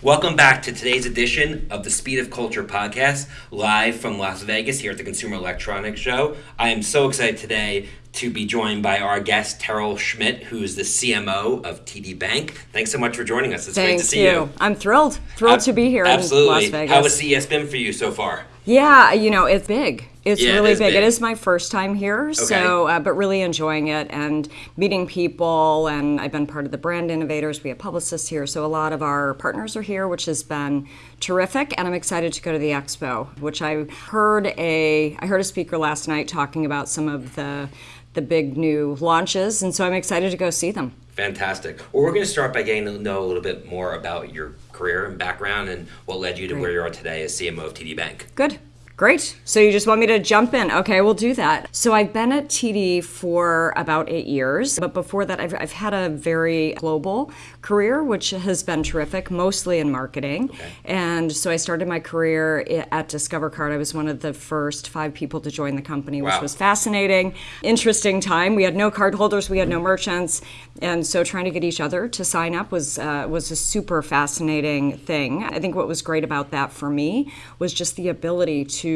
Welcome back to today's edition of the Speed of Culture podcast, live from Las Vegas here at the Consumer Electronics Show. I am so excited today to be joined by our guest, Terrell Schmidt, who is the CMO of TD Bank. Thanks so much for joining us. It's Thank great to see you. you. I'm thrilled. Thrilled to be here Absolutely. in Las Vegas. How has CES been for you so far? Yeah, you know, it's big. It's Yeah, really is big. big. It is my first time here, so uh, but really enjoying it and meeting people. And I've been part of the brand innovators. We have publicists here, so a lot of our partners are here, which has been terrific. And I'm excited to go to the expo, which I heard a I heard a speaker last night talking about some of the the big new launches, and so I'm excited to go see them. Fantastic. Well, we're going to start by getting to know a little bit more about your career and background and what led you to where you are today as CMO of TD Bank. Good. Great. So you just want me to jump in? Okay, we'll do that. So I've been at TD for about eight years, but before that, I've, I've had a very global career, which has been terrific, mostly in marketing. And so I started my career at Discover Card. I was one of the first five people to join the company, which was fascinating, interesting time. We had no card holders, we had no merchants, and so trying to get each other to sign up was uh, was a super fascinating thing. I think what was great about that for me was just the ability to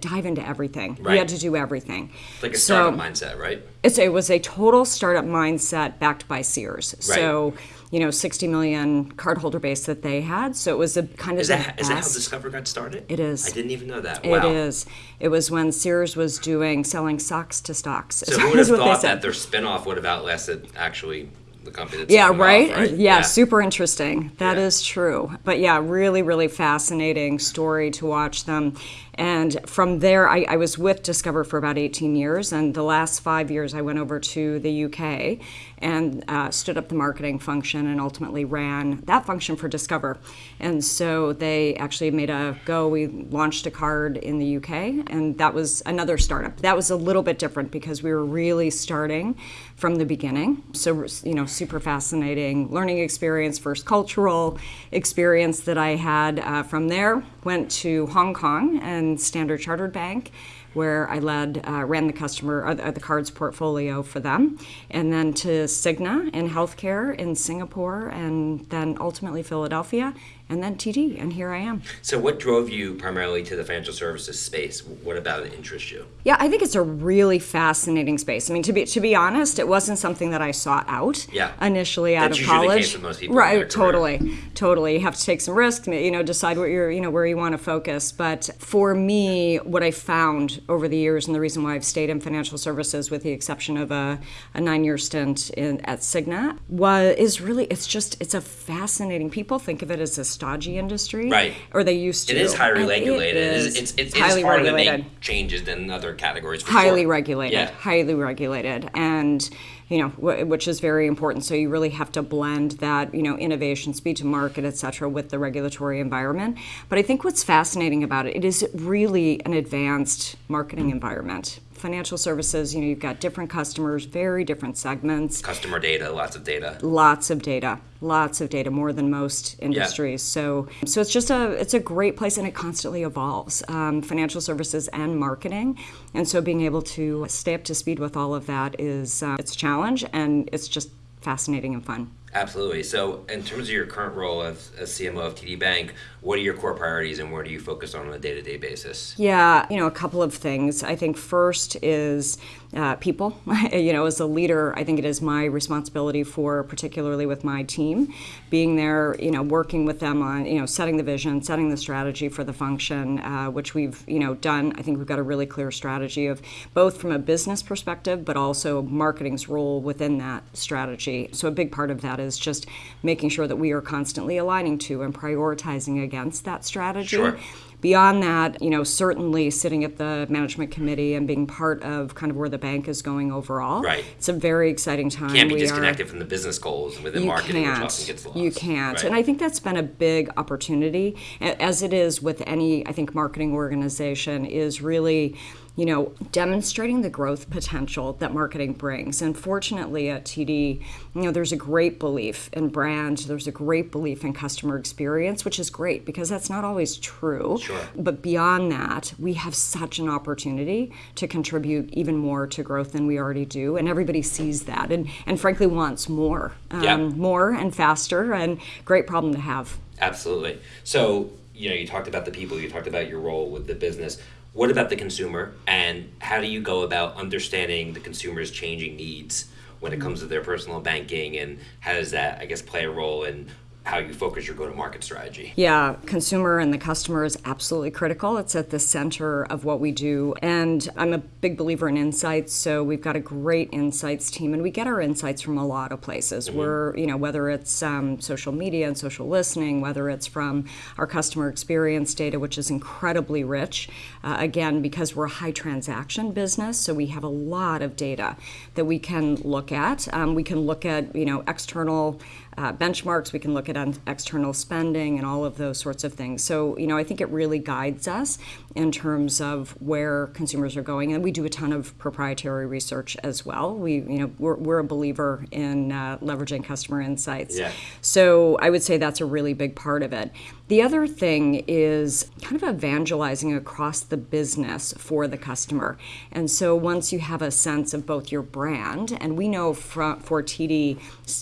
dive into everything. We Right. had to do everything. It's like a So- startup mindset, right? it's, it was a total startup mindset backed by Sears. So, you know, 60 million cardholder base that they had. So it was a kind of Is that, is that how Discover got started? It is. I didn't even know that. It wow. is. It was when Sears was doing selling socks to stocks. So who would have thought that their spin-off would have outlasted actually the company that's Yeah, it off, right? right? Yeah, super interesting. That Yeah. is true. But yeah, really, really fascinating story to watch them. And from there, I, I was with Discover for about 18 years. And the last five years, I went over to the UK and uh, stood up the marketing function and ultimately ran that function for Discover. And so they actually made a go. We launched a card in the UK, and that was another startup. That was a little bit different because we were really starting from the beginning. So, you know, super fascinating learning experience, first cultural experience that I had uh, from there. Went to Hong Kong and Standard Chartered Bank where I led, uh, ran the customer, uh, the cards portfolio for them, and then to Cigna in healthcare in Singapore, and then ultimately Philadelphia, and then TD, and here I am. So what drove you primarily to the financial services space? What about it interests you? Yeah, I think it's a really fascinating space. I mean, to be to be honest, it wasn't something that I sought out Yeah. initially out That's of college. case with most people right? Totally, totally. You have to take some risk. You know, decide what you're, you know, where you want to focus. But for me, what I found over the years, and the reason why I've stayed in financial services, with the exception of a, a nine-year stint in, at Cigna, was is really it's just it's a fascinating. People think of it as a stodgy industry, Right. Or they used to. It is highly And regulated. It is It's, it's, it's, highly regulated to make changes than other categories. For highly sure. regulated Yeah. highly regulated and you know wh- which is very important so you really have to blend that you know innovation speed to market et cetera with the regulatory environment but i think what's fascinating about it it is really an advanced marketing environment financial services you know you've got different customers very different segments. Customer data, lots of data. lots of data lots of data more than most industries. So so it's just a it's a great place and it constantly evolves um, financial services and marketing. And so being able to stay up to speed with all of that is uh, it's a challenge and it's just fascinating and fun. Absolutely. So, in terms of your current role as, as CMO of TD Bank, what are your core priorities and where do you focus on on a day to day basis? Yeah, you know, a couple of things. I think first is uh, people. you know, as a leader, I think it is my responsibility for, particularly with my team, being there, you know, working with them on, you know, setting the vision, setting the strategy for the function, uh, which we've, you know, done. I think we've got a really clear strategy of both from a business perspective, but also marketing's role within that strategy. So a big part of that is just making sure that we are constantly aligning to and prioritizing against that strategy. Sure. Beyond that, you know, certainly sitting at the management committee and being part of kind of where the bank is going overall. Right. It's a very exciting time. Can't be We are- disconnected from the business goals within marketing, which can't. often gets lost. You can't. Right. And I think that's been a big opportunity, as it is with any, I think, marketing organization, is really, you know, demonstrating the growth potential that marketing brings. And fortunately at TD, you know, there's a great belief in brand, there's a great belief in customer experience, which is great because that's not always true. Sure. Sure. But beyond that, we have such an opportunity to contribute even more to growth than we already do, and everybody sees that, and and frankly wants more, um, Yeah. more and faster, and great problem to have. Absolutely. So, you know, you talked about the people, you talked about your role with the business. What about the consumer, and how do you go about understanding the consumer's changing needs when it comes to their personal banking, and how does that, I guess, play a role in how you focus your go-to-market strategy? Yeah, consumer and the customer is absolutely critical. It's at the center of what we do. And I'm a big believer in insights, so we've got a great insights team and we get our insights from a lot of places. We're, you know, whether it's um, social media and social listening, whether it's from our customer experience data, which is incredibly rich. Uh, again, because we're a high transaction business, so we have a lot of data that we can look at. Um, we can look at, you know, external uh, benchmarks. We can look at un- external spending and all of those sorts of things. So, you know, I think it really guides us in terms of where consumers are going. And we do a ton of proprietary research as well. We, you know, we're, we're a believer in uh, leveraging customer insights. Yeah. So I would say that's a really big part of it. The other thing is kind of evangelizing across the business for the customer. And so once you have a sense of both your brand, and we know for, for TD,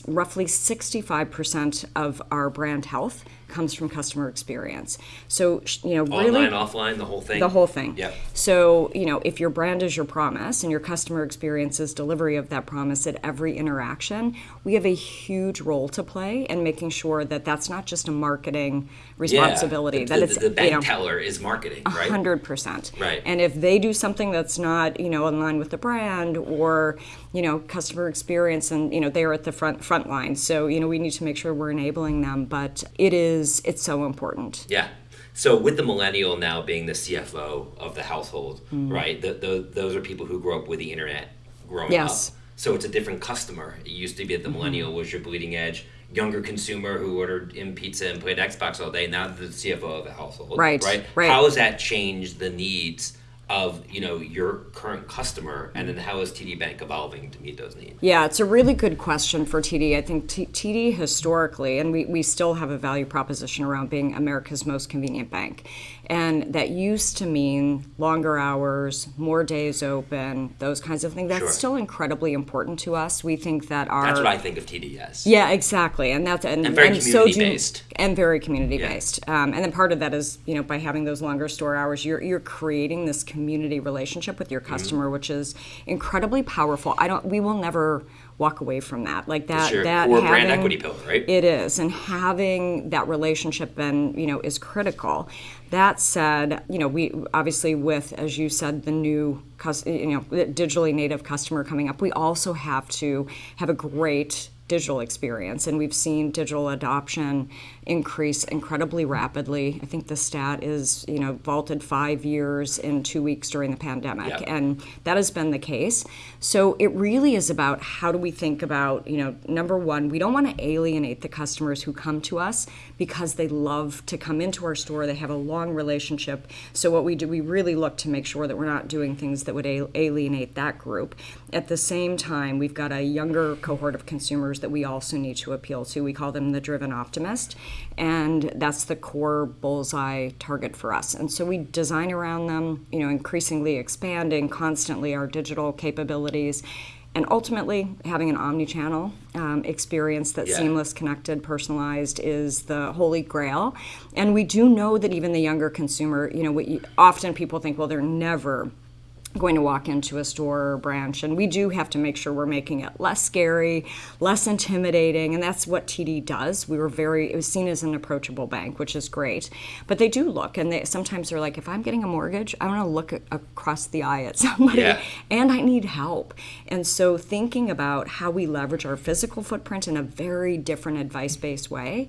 roughly 65% of our brand health comes from customer experience. So, you know, really. Online, offline, the whole thing? The whole thing. Yeah. So, you know, if your brand is your promise and your customer experience is delivery of that promise at every interaction, we have a huge role to play in making sure that that's not just a marketing responsibility. Yeah. that The, it's the, the bank you know, teller is marketing, right? Hundred percent. Right. And if they do something that's not, you know, in line with the brand or, you know, customer experience, and you know, they're at the front front line. So you know, we need to make sure we're enabling them. But it is it's so important. Yeah. So with the millennial now being the CFO of the household, Mm. right? The, the, those are people who grew up with the internet growing Yes. up. So it's a different customer. It used to be that the millennial was your bleeding edge younger consumer who ordered in pizza and played Xbox all day. Now the CFO of the household. Right, Right. right. How has that changed the needs? Of you know your current customer, and then how is TD Bank evolving to meet those needs? Yeah, it's a really good question for TD. I think T- TD historically, and we, we still have a value proposition around being America's most convenient bank. And that used to mean longer hours, more days open, those kinds of things. That's Sure. still incredibly important to us. We think that our That's what I think of TDS. yeah, exactly, and that's and, And very so do- community-based. and very community based. Um, and then part of that is you know by having those longer store hours, you're you're creating this community relationship with your customer, Mm-hmm. which is incredibly powerful. I don't. We will never walk away from that. Like that. Sure. That Or brand equity pillar, right? It is, and having that relationship and you know is critical. That said, you know we obviously with as you said the new you know digitally native customer coming up, we also have to have a great digital experience. And we've seen digital adoption increase incredibly rapidly. I think the stat is you know vaulted five years in two weeks during the pandemic. Yep. and that has been the case. So it really is about how do we think about you know number one we don't want to alienate the customers who come to us because they love to come into our store they have a long relationship. So what we do we really look to make sure that we're not doing things that would alienate that group. At the same time we've got a younger cohort of consumers that we also need to appeal to. We call them the driven optimist and that's the core bullseye target for us. And so we design around them you know increasingly expanding constantly our digital capabilities and ultimately having an omni-channel um, experience that's Yeah. seamless connected personalized is the holy grail and we do know that even the younger consumer you know what you, often people think well they're never going to walk into a store or branch and we do have to make sure we're making it less scary less intimidating and that's what td does. We were very it was seen as an approachable bank which is great. But they do look and they sometimes they're like if i'm getting a mortgage i want to look a- across the eye at somebody Yeah. and i need help. And so thinking about how we leverage our physical footprint in a very different advice-based way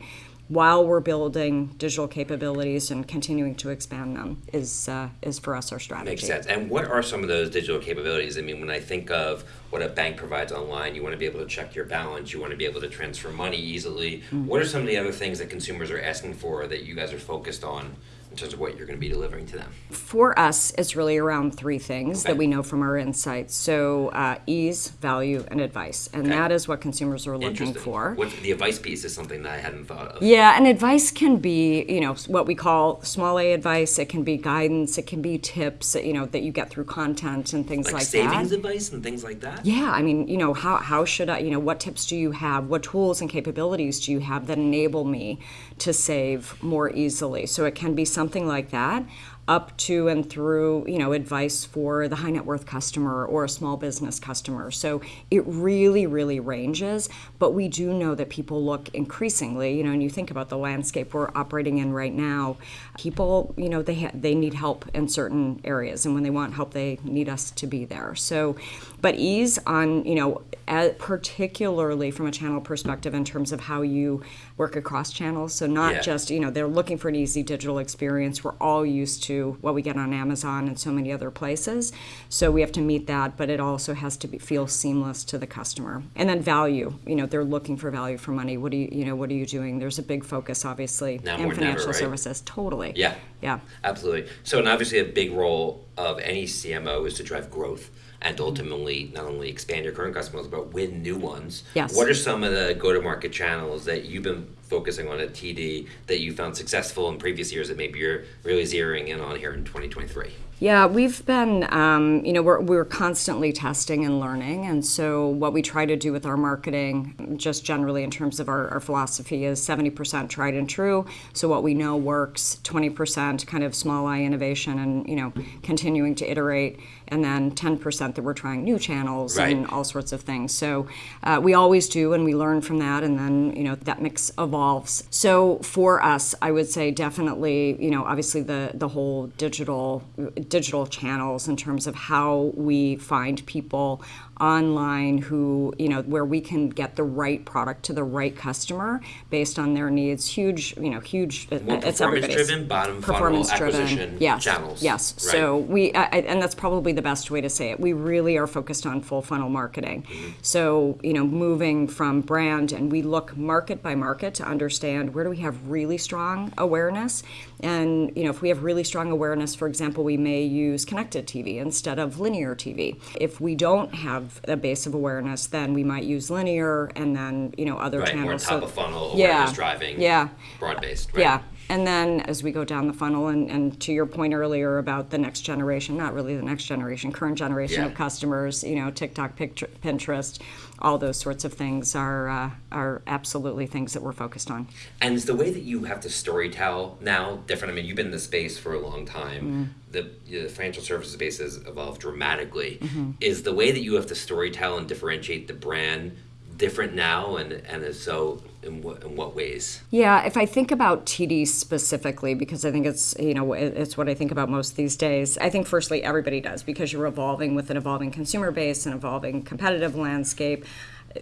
while we're building digital capabilities and continuing to expand them is uh, is for us our strategy Makes sense. And what are some of those digital capabilities? I mean, when I think of what a bank provides online, you want to be able to check your balance, you want to be able to transfer money easily. Mm-hmm. What are some of the other things that consumers are asking for that you guys are focused on in terms of what you're going to be delivering to them? For us, it's really around three things Okay. that we know from our insights. So, uh, ease, value, and advice. And Okay. that is what consumers are looking for. What, the advice piece is something that I hadn't thought of. Yeah, and advice can be, you know, what we call small A advice. It can be guidance. It can be tips, you know, that you get through content and things Like, like, savings that. advice and things like that? Yeah, I mean, you know, how, how should I, you know, what tips do you have? What tools and capabilities do you have that enable me to save more easily? So it can be something like that up to and through, you know, advice for the high net worth customer or a small business customer. So it really, really ranges. But we do know that people look increasingly, you know, and you think about the landscape we're operating in right now, people, you know, they, ha- they need help in certain areas. And when they want help, they need us to be there. So, but ease on, you know, a- particularly from a channel perspective in terms of how you work across channels. So not Yeah. just, you know, they're looking for an easy digital experience. We're all used to what we get on Amazon and so many other places. So we have to meet that, but it also has to be, feel seamless to the customer. And then value, you know, they're looking for value for money. What do you, you know, what are you doing? There's a big focus, obviously, Now in more than ever, financial right? services. Totally. Yeah. Yeah. Absolutely. So, and obviously, a big role of any CMO is to drive growth and ultimately not only expand your current customers but win new ones. Yes. What are some of the go-to-market channels that you've been focusing on a TD that you found successful in previous years that maybe you're really zeroing in on here in 2023? Yeah, we've been, um, you know, we're, we're constantly testing and learning. And so, what we try to do with our marketing, just generally in terms of our, our philosophy, is 70% tried and true. So, what we know works, 20% kind of small eye innovation and, you know, continuing to iterate, and then 10% that we're trying new channels Right. and all sorts of things. So, uh, we always do, and we learn from that, and then, you know, that mix evolves. So, for us, I would say definitely, you know, obviously the, the whole digital digital channels in terms of how we find people online who you know where we can get the right product to the right customer based on their needs. Huge you know huge More it's everybody's performance-driven, bottom funnel performance-driven, acquisition yes, channels, yes. right? so we I, and that's probably the best way to say it. We really are focused on full funnel marketing. Mm-hmm. so you know moving from brand and we look market by market to understand where do we have really strong awareness. And you know if we have really strong awareness for example we may use connected tv instead of linear tv if we don't have a base of awareness then we might use linear and then you know other Right, channels more So- top of funnel yeah, driving, yeah broad-based, right? yeah. And then as we go down the funnel, and, and to your point earlier about the next generation, not really the next generation, current generation Yeah. of customers, you know, TikTok, Pinterest, all those sorts of things are, uh, are absolutely things that we're focused on. And is the way that you have to storytell now different? I mean, you've been in the space for a long time. The, the financial services space has evolved dramatically. Is the way that you have to storytell and differentiate the brand different now? And, and so, in what, in what ways? Yeah, if I think about TD specifically, because I think it's you know it's what I think about most these days. I think firstly everybody does because you're evolving with an evolving consumer base, an evolving competitive landscape.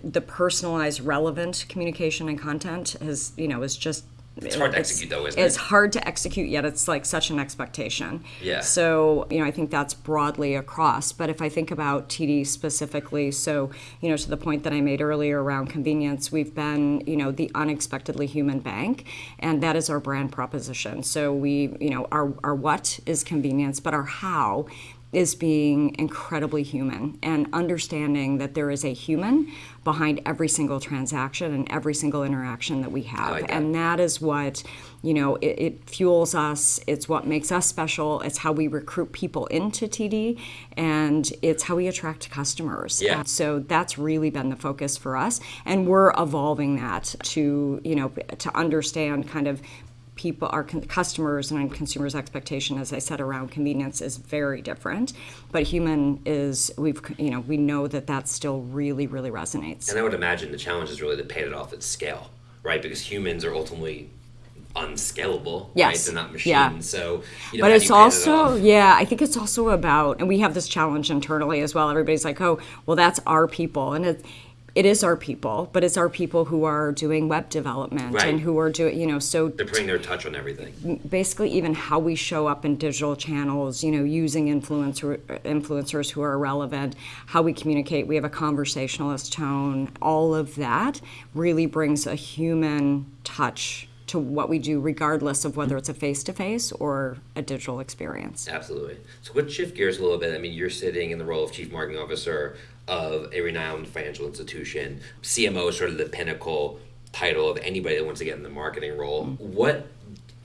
The personalized, relevant communication and content is you know is just. It's hard to execute, though, isn't It's it? hard to execute, yet it's like such an expectation. Yeah. So, you know, I think that's broadly across. But if I think about TD specifically, so, you know, to the point that I made earlier around convenience, we've been, you know, the unexpectedly human bank, and that is our brand proposition. So we, you know, our, our what is convenience, but our how is being incredibly human and understanding that there is a human behind every single transaction and every single interaction that we have. like that. and that is what you know it, it fuels us it's what makes us special it's how we recruit people into td and it's how we attract customers Yeah. Uh, so that's really been the focus for us and we're evolving that to you know to understand kind of people our customers and consumers expectation as i said around convenience is very different but human is we've you know we know that that still really really resonates And I would imagine the challenge is really to pay it off at scale, right? Because humans are ultimately unscalable, right? Yes. They're not Yeah. So, you know, but it's pay it also yeah i think it's also about and we have this challenge internally as well everybody's like oh well that's our people and it it is our people but it's our people who are doing web development Right. and who are doing you know so They're putting their touch on everything. basically even how we show up in digital channels you know using influencer influencers who are relevant how we communicate we have a conversationalist tone all of that really brings a human touch to what we do, regardless of whether it's a face to face or a digital experience. Absolutely. So let's shift gears a little bit. I mean, you're sitting in the role of chief marketing officer of a renowned financial institution. CMO is sort of the pinnacle title of anybody that wants to get in the marketing role. Mm-hmm. What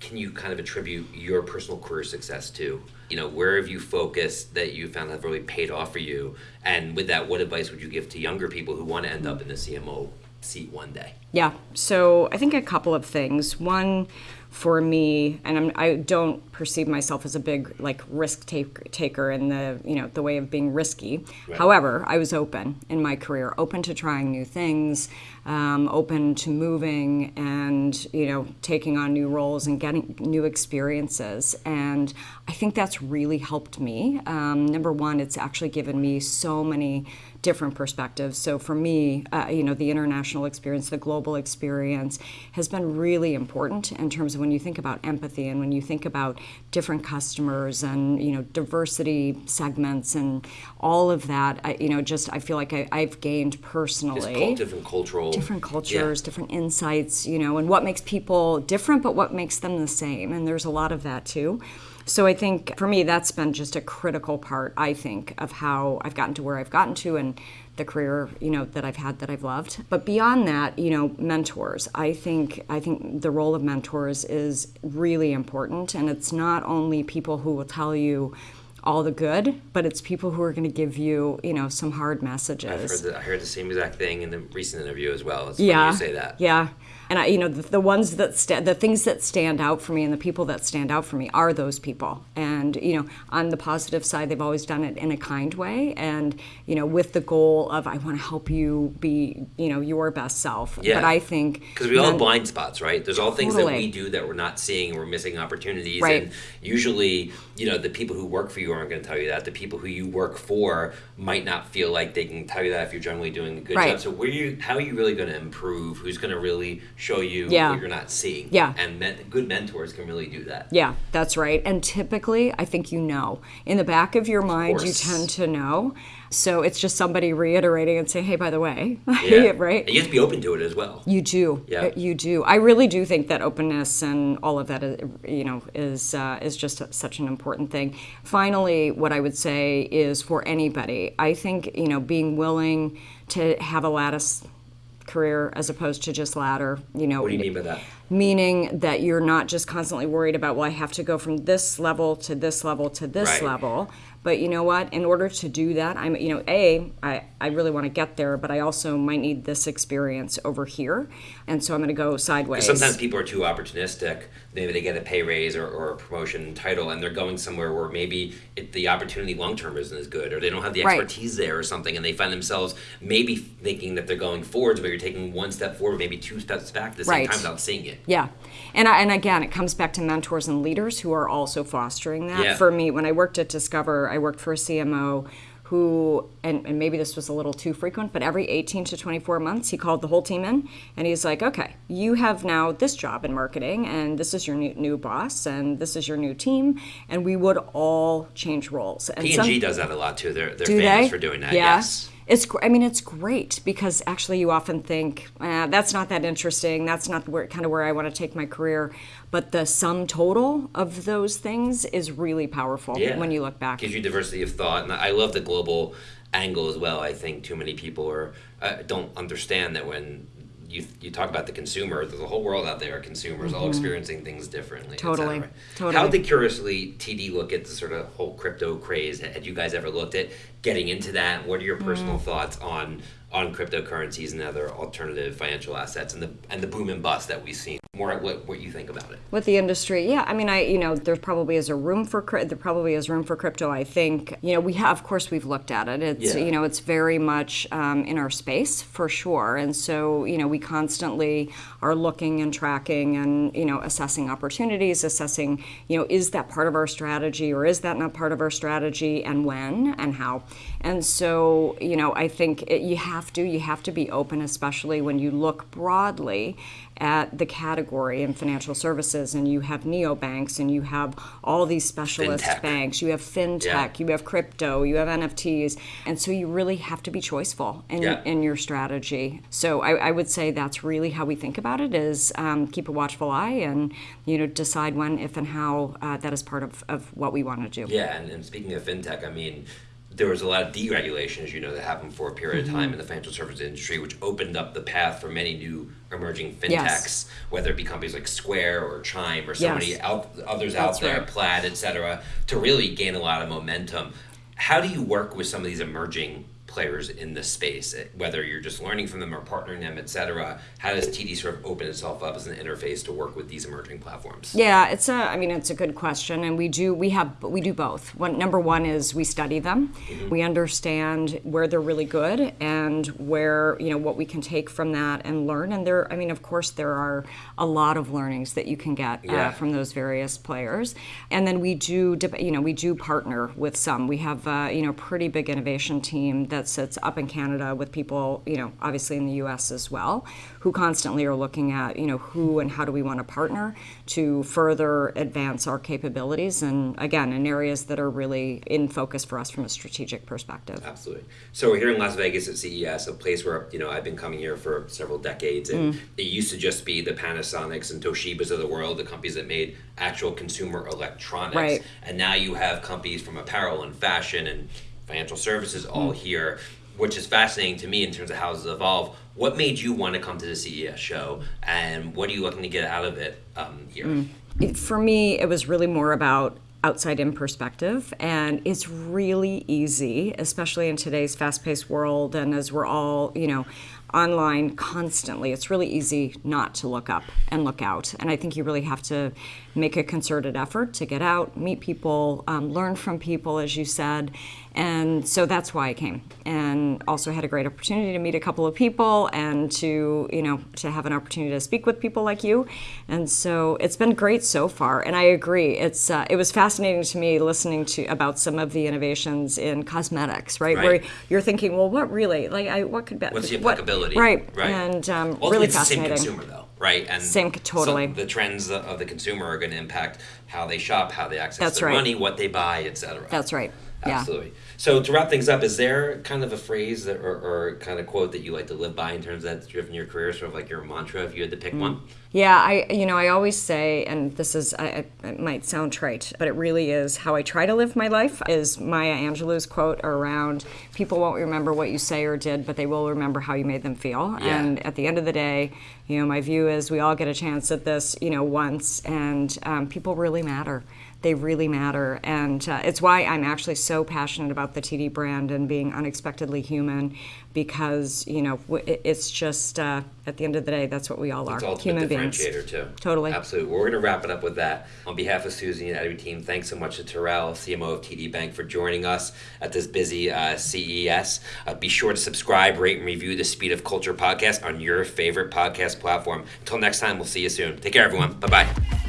can you kind of attribute your personal career success to? You know, where have you focused that you found have really paid off for you? And with that, what advice would you give to younger people who want to end up in the CMO seat one day? Yeah, so I think a couple of things. One, for me, and I'm, I do not perceive myself as a big like risk take, taker in the you know the way of being risky. Right. However, I was open in my career, open to trying new things, um, open to moving, and you know taking on new roles and getting new experiences. And I think that's really helped me. Um, number one, it's actually given me so many different perspectives. So for me, uh, you know, the international experience, the global experience has been really important in terms of when you think about empathy and when you think about different customers and you know diversity segments and all of that. I, you know, just I feel like I, have gained personally different cultural, different cultures, yeah. different insights. You know, and what makes people different, but what makes them the same. And there's a lot of that too. So I think for me, that's been just a critical part, I think, of how I've gotten to where I've gotten to and the career, you know, that I've had that I've loved. But beyond that, you know, mentors. I think I think the role of mentors is really important and it's not only people who will tell you all the good, but it's people who are going to give you, you know, some hard messages. Heard the, I heard the same exact thing in the recent interview as well. It's yeah, you say that. Yeah, and I, you know, the, the ones that sta- the things that stand out for me, and the people that stand out for me are those people. And you know, on the positive side, they've always done it in a kind way, and you know, with the goal of I want to help you be, you know, your best self. Yeah. But I think because we all have blind spots, right? There's all things totally. that we do that we're not seeing, and we're missing opportunities. Right. And usually, you know, the people who work for you aren't going to tell you that. The people who you work for might not feel like they can tell you that if you're generally doing a good right. job. So, where you, how are you really going to improve? Who's going to really show you yeah. what you're not seeing? Yeah. And men- good mentors can really do that. Yeah, that's right. And typically, I think you know. In the back of your mind, of you tend to know. So it's just somebody reiterating and saying, "Hey, by the way," yeah. right? And you have to be open to it as well. You do. Yeah. You do. I really do think that openness and all of that, is, you know, is uh, is just such an important thing. Finally, what I would say is for anybody, I think you know, being willing to have a lattice career as opposed to just ladder. You know, what do you mean by that? Meaning that you're not just constantly worried about, well, I have to go from this level to this level to this right. level, but you know what? In order to do that, I'm, you know, A, I, I really want to get there, but I also might need this experience over here. And so I'm going to go sideways. Sometimes people are too opportunistic. Maybe they get a pay raise or, or a promotion title and they're going somewhere where maybe it, the opportunity long term isn't as good or they don't have the expertise right. there or something and they find themselves maybe thinking that they're going forwards, but you're taking one step forward, maybe two steps back at the same right. time without seeing it. Yeah. And, I, and again, it comes back to mentors and leaders who are also fostering that. Yeah. For me, when I worked at Discover, I worked for a CMO who, and, and maybe this was a little too frequent, but every 18 to 24 months, he called the whole team in and he's like, okay, you have now this job in marketing, and this is your new, new boss, and this is your new team, and we would all change roles. And P&G some, does that a lot too. They're, they're do famous they? for doing that. Yeah. Yes. It's, I mean, it's great because actually you often think eh, that's not that interesting. That's not where kind of where I want to take my career. But the sum total of those things is really powerful yeah. when you look back. Gives you diversity of thought, and I love the global angle as well. I think too many people are uh, don't understand that when you, you talk about the consumer, there's a whole world out there, consumers mm-hmm. all experiencing things differently. Totally. Totally. How did Curiously TD look at the sort of whole crypto craze? Had you guys ever looked at getting into that? What are your personal mm. thoughts on on cryptocurrencies and other alternative financial assets and the and the boom and bust that we've seen? More what what you think about it? With the industry, yeah. I mean, I you know there probably is a room for there probably is room for crypto. I think you know we have of course we've looked at it. It's yeah. you know it's very much um, in our space for sure, and so you know we constantly are looking and tracking and you know assessing opportunities, assessing you know is that part of our strategy or is that not part of our strategy, and when and how. And so you know I think it, you have to you have to be open, especially when you look broadly at the category in financial services, and you have neobanks, and you have all these specialist Fintech. banks. You have fintech, Yeah. you have crypto, you have NFTs, and so you really have to be choiceful in, Yeah. in your strategy. So I, I would say that's really how we think about it: is um, keep a watchful eye and you know decide when, if, and how uh, that is part of, of what we want to do. Yeah, and, and speaking of fintech, I mean, there was a lot of deregulation, as you know, that happened for a period of time mm-hmm. in the financial services industry, which opened up the path for many new emerging fintechs, Yes. whether it be companies like Square or Chime or so Yes. many out, others That's out there, right. Plaid, et cetera, to really gain a lot of momentum. How do you work with some of these emerging players in this space, eh, whether you're just learning from them or partnering them, et cetera? How does TD sort of open itself up as an interface to work with these emerging platforms? Yeah, it's a. I mean, it's a good question, and we do. We have. We do both. One number one is we study them. We understand where they're really good and where you know what we can take from that and learn. And there. I mean, of course, there are a lot of learnings that you can get Yeah. uh, from those various players. And then we do. You know, we do partner with some. We have uh, you know pretty big innovation team that sits up in Canada with people. You know, obviously in the U.S. as well, who constantly are looking at you know who and how do we want to partner to further advance our capabilities and again in areas that are really in focus for us from a strategic perspective. Absolutely. So we're here in Las Vegas at CES, a place where you know I've been coming here for several decades, and Mm. it used to just be the Panasonics and Toshibas of the world, the companies that made actual consumer electronics, Right. and now you have companies from apparel and fashion and financial services all Mm. here, which is fascinating to me in terms of how it's evolved. What made you want to come to the CES show, and what are you looking to get out of it um, here? Mm. It- for me, it was really more about outside in perspective. And it's really easy, especially in today's fast paced world and as we're all, you know, online constantly, it's really easy not to look up and look out. And I think you really have to make a concerted effort to get out, meet people, um, learn from people, as you said. And so that's why I came. And also had a great opportunity to meet a couple of people and to, you know, to have an opportunity to speak with people like you. And so it's been great so far. And I agree. It's uh, it was fascinating to me listening to about some of the innovations in cosmetics, right? Right. Where you're thinking, well, what really, like, I, what could be, What's the what- right? Right. And um, Ultimately, really it's the same consumer, though, right? And Same- totally. so the trends of the consumer are going to impact how they shop, how they access That's their right. money, what they buy, etc. That's right. Yeah. So to wrap things up, is there kind of a phrase that, or, or kind of quote that you like to live by in terms of that's driven your career, sort of like your mantra, if you had to Mm. pick one? Yeah, I you know I always say, and this is I, I- it might sound trite, but it really is how I try to live my life. Is Maya Angelou's quote around people won't remember what you say or did, but they will remember how you made them feel. Yeah. And at the end of the day, you know, my view is we all get a chance at this, you know, once, and um, people really matter. They really matter, and uh, it's why I'm actually so passionate about the TD brand and being unexpectedly human, because you know it's just uh, at the end of the day, that's what we all are. It's human beings. too. Totally. Absolutely. Well, we're going to wrap it up with that. On behalf of Suzy and Edward team, thanks so much to Terrell, CMO of TD Bank, for joining us at this busy uh, CES. Uh, be sure to subscribe, rate, and review the Speed of Culture podcast on your favorite podcast platform. Until next time, we'll see you soon. Take care, everyone. Bye bye.